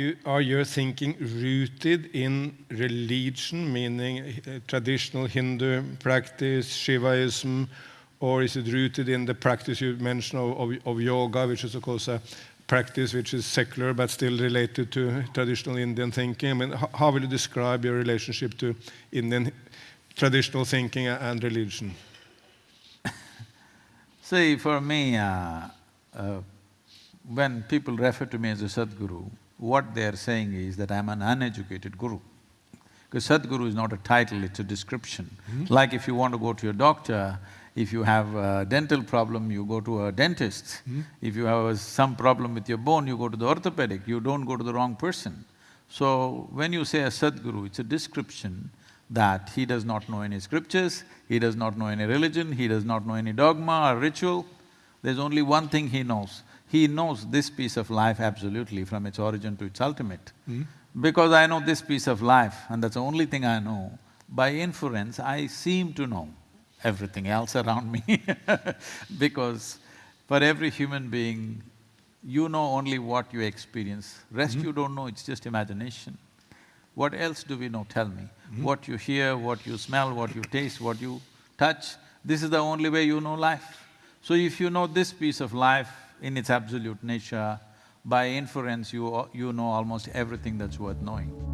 are you are your thinking rooted in religion, meaning uh, traditional Hindu practice, Shivaism, or is it rooted in the practice you mentioned of, of, of yoga, which is of course a practice which is secular but still related to traditional Indian thinking? I mean, how will you describe your relationship to Indian traditional thinking and religion? See, for me, uh, uh, when people refer to me as a Sadguru, what they're saying is that I'm an uneducated guru. Because Sadguru is not a title, it's a description. Mm -hmm. Like if you want to go to your doctor, if you have a dental problem, you go to a dentist. Mm -hmm. If you have some problem with your bone, you go to the orthopedic, you don't go to the wrong person. So, when you say a Sadguru, it's a description that he does not know any scriptures, he does not know any religion, he does not know any dogma or ritual. There's only one thing he knows, he knows this piece of life absolutely from its origin to its ultimate. Mm. Because I know this piece of life and that's the only thing I know, by inference I seem to know everything else around me because for every human being, you know only what you experience, rest mm. you don't know, it's just imagination. What else do we know, tell me? Mm. What you hear, what you smell, what you taste, what you touch, this is the only way you know life. So if you know this piece of life, in its absolute nature, by inference you… you know almost everything that's worth knowing.